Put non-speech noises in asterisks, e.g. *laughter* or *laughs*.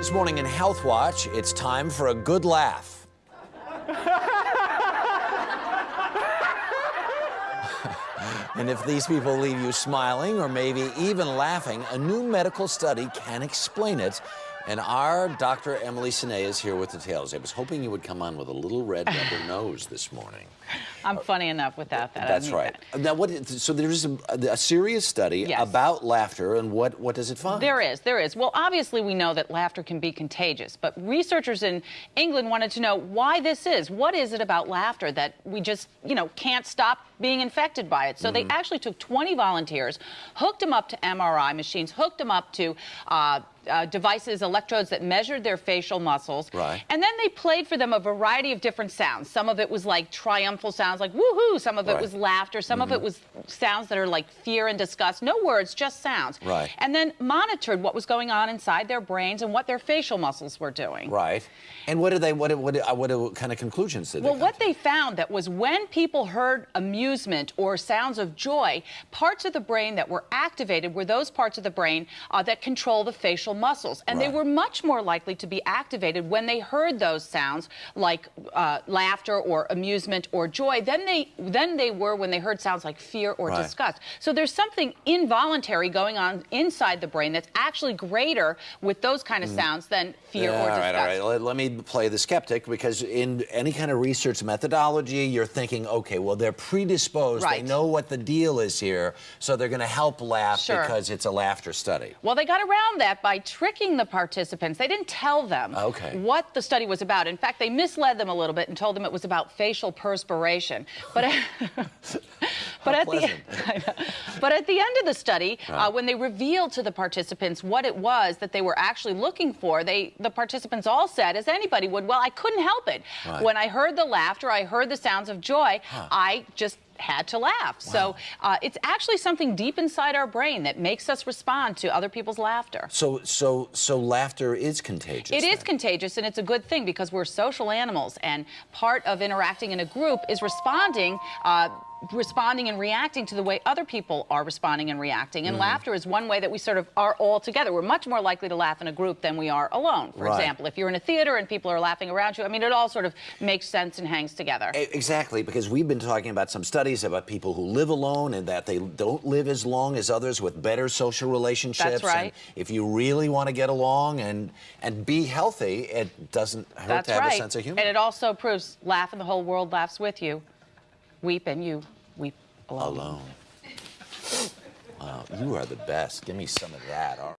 This morning in Health Watch, it's time for a good laugh. and if these people leave you smiling or maybe even laughing, a new medical study can explain it. And our Dr. Emily Senay is here with details. I was hoping you would come on with a little red rubber *sighs* nose this morning. I'm funny enough without that. That's right. That. Now, what? So there's a, a serious study yes. about laughter, and what what does it find? There is, there is. Well, obviously we know that laughter can be contagious, but researchers in England wanted to know why this is. What is it about laughter that we just, you know, can't stop being infected by it? So mm -hmm. they mm-hmm. actually took 20 volunteers, hooked them up to MRI machines, hooked them up to uh, uh, devices, electrodes that measured their facial muscles. Right. And then they played for them a variety of different sounds. Some of it was like triumphal sounds like woohoo. Some of it right. was laughter. Some mm -hmm. of it mm-hmm. was sounds that are like fear and disgust. No words, just sounds. Right. And then monitored what was going on inside their brains and what their facial muscles were doing. Right. And what did they? What what what, what kind of conclusions did? Well, what to? they found that was when people heard amusement or sounds of joy, parts of the brain that were activated were those parts of the brain uh, that control the facial muscles, and right. they were much more likely to be activated when they heard those sounds like uh, laughter or amusement or joy than they than they were when they heard sounds like fear or right. disgust. So there's something involuntary going on inside the brain that's actually greater with those kind of mm. sounds than fear yeah, or disgust. All right, all right. Let, let me play the skeptic because in any kind of research methodology, you're thinking, okay, well, they're predisposed. Right. They know what the deal is here, so they're going to help laugh sure. because it's a laughter study. Well, they got around that by tricking the participants. They didn't tell them okay. what the study was about. In fact, they misled them a little bit and told them it was about facial perspiration. But, *laughs* *laughs* but, at, the, *laughs* but at the end of the study, right. uh, when they revealed to the participants what it was that they were actually looking for, they the participants all said, as anybody would, well, I couldn't help it. Right. When I heard the laughter, I heard the sounds of joy, huh. I just had to laugh. Wow. So uh, it's actually something deep inside our brain that makes us respond to other people's laughter. So, so, so laughter is contagious. It then. is contagious, and it's a good thing because we're social animals, and part of interacting in a group is responding. Uh, responding and reacting to the way other people are responding and reacting. And mm laughter is one way that we sort of are all together. We're much more likely to laugh in a group than we are alone. For right. example, if you're in a theater and people are laughing around you, I mean, it all sort of makes sense and hangs together. Exactly, because we've been talking about some studies about people who live alone and that they don't live as long as others with better social relationships. That's right. And if you really want to get along and and be healthy, it doesn't hurt That's to have right. a sense of humor. And it also proves laugh and the whole world laughs with you weep and you weep alone. Alone. Wow, you are the best. Give me some of that.